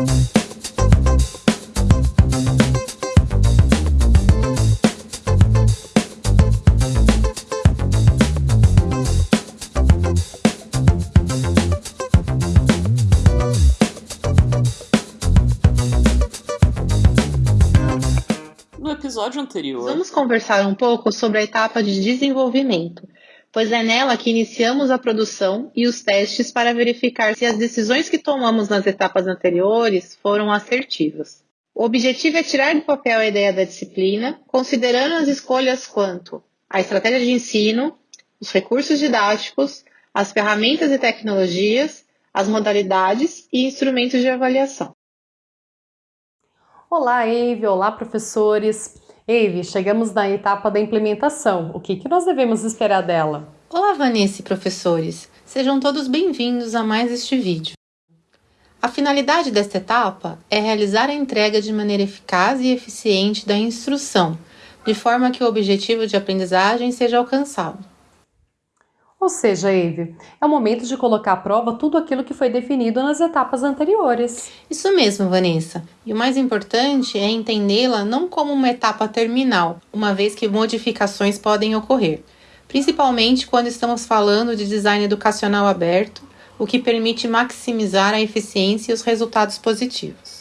No episódio anterior, Vamos conversar um pouco sobre a etapa de desenvolvimento, pois é nela que iniciamos a produção e os testes para verificar se as decisões que tomamos nas etapas anteriores foram assertivas. O objetivo é tirar do papel a ideia da disciplina, considerando as escolhas quanto à estratégia de ensino, os recursos didáticos, as ferramentas e tecnologias, as modalidades e instrumentos de avaliação. Olá, Eve! Olá, professores! Eve, chegamos na etapa da implementação. O que, que nós devemos esperar dela? Olá, Vanessa e professores! Sejam todos bem-vindos a mais este vídeo. A finalidade desta etapa é realizar a entrega de maneira eficaz e eficiente da instrução, de forma que o objetivo de aprendizagem seja alcançado. Ou seja, Eve, é o momento de colocar à prova tudo aquilo que foi definido nas etapas anteriores. Isso mesmo, Vanessa. E o mais importante é entendê-la não como uma etapa terminal, uma vez que modificações podem ocorrer, principalmente quando estamos falando de design educacional aberto, o que permite maximizar a eficiência e os resultados positivos.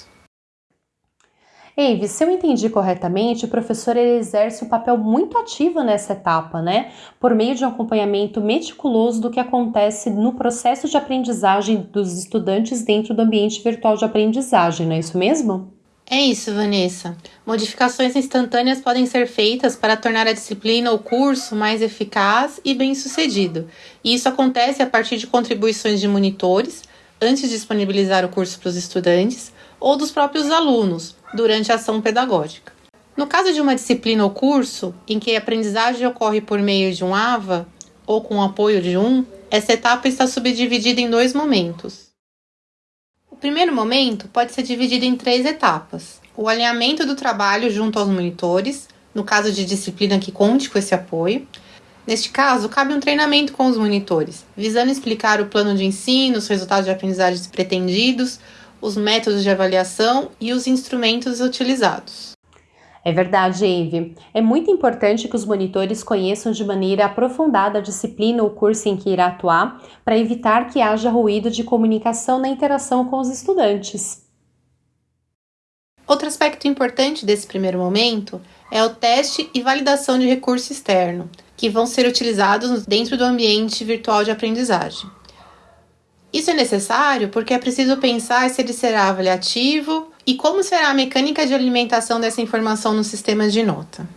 Eve, se eu entendi corretamente, o professor exerce um papel muito ativo nessa etapa, né? Por meio de um acompanhamento meticuloso do que acontece no processo de aprendizagem dos estudantes dentro do ambiente virtual de aprendizagem, não é isso mesmo? É isso, Vanessa. Modificações instantâneas podem ser feitas para tornar a disciplina ou curso mais eficaz e bem-sucedido. E isso acontece a partir de contribuições de monitores, antes de disponibilizar o curso para os estudantes, ou dos próprios alunos, durante a ação pedagógica. No caso de uma disciplina ou curso em que a aprendizagem ocorre por meio de um AVA ou com o apoio de um, essa etapa está subdividida em dois momentos. O primeiro momento pode ser dividido em três etapas: o alinhamento do trabalho junto aos monitores, no caso de disciplina que conte com esse apoio. Neste caso, cabe um treinamento com os monitores, visando explicar o plano de ensino, os resultados de aprendizagem pretendidos, os métodos de avaliação e os instrumentos utilizados. É verdade, Eve. É muito importante que os monitores conheçam de maneira aprofundada a disciplina ou curso em que irá atuar, para evitar que haja ruído de comunicação na interação com os estudantes. Outro aspecto importante desse primeiro momento é o teste e validação de recurso externo, que vão ser utilizados dentro do ambiente virtual de aprendizagem. Isso é necessário porque é preciso pensar se ele será avaliativo e como será a mecânica de alimentação dessa informação no sistema de nota.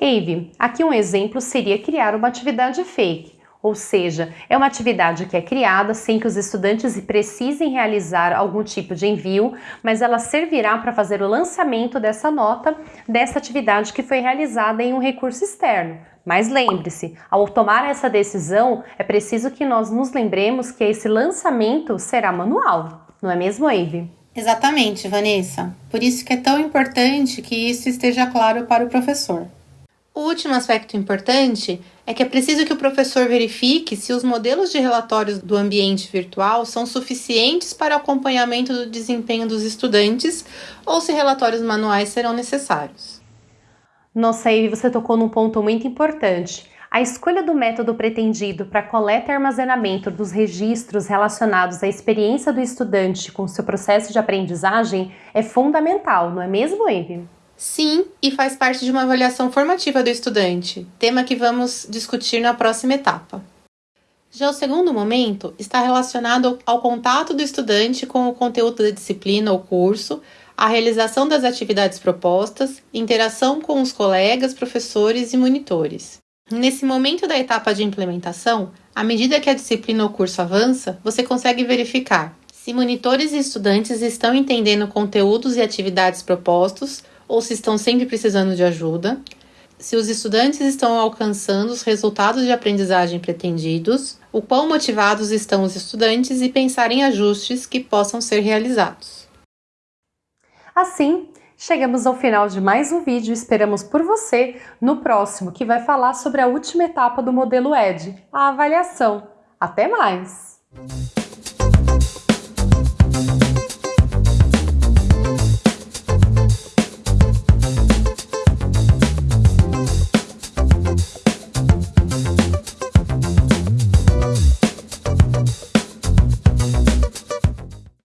Eve, aqui um exemplo seria criar uma atividade fake, ou seja, é uma atividade que é criada sem que os estudantes precisem realizar algum tipo de envio, mas ela servirá para fazer o lançamento dessa nota dessa atividade que foi realizada em um recurso externo, mas lembre-se, ao tomar essa decisão, é preciso que nós nos lembremos que esse lançamento será manual, não é mesmo, Eve? Exatamente, Vanessa. Por isso que é tão importante que isso esteja claro para o professor. O último aspecto importante é que é preciso que o professor verifique se os modelos de relatórios do ambiente virtual são suficientes para o acompanhamento do desempenho dos estudantes ou se relatórios manuais serão necessários. Nossa, Eve, você tocou num ponto muito importante. A escolha do método pretendido para coleta e armazenamento dos registros relacionados à experiência do estudante com seu processo de aprendizagem é fundamental, não é mesmo, Eve? Sim, e faz parte de uma avaliação formativa do estudante, tema que vamos discutir na próxima etapa. Já o segundo momento está relacionado ao contato do estudante com o conteúdo da disciplina ou curso, a realização das atividades propostas, interação com os colegas, professores e monitores. Nesse momento da etapa de implementação, à medida que a disciplina ou curso avança, você consegue verificar se monitores e estudantes estão entendendo conteúdos e atividades propostos ou se estão sempre precisando de ajuda, se os estudantes estão alcançando os resultados de aprendizagem pretendidos, o quão motivados estão os estudantes e pensar em ajustes que possam ser realizados. Assim, chegamos ao final de mais um vídeo esperamos por você no próximo, que vai falar sobre a última etapa do modelo ED, a avaliação. Até mais!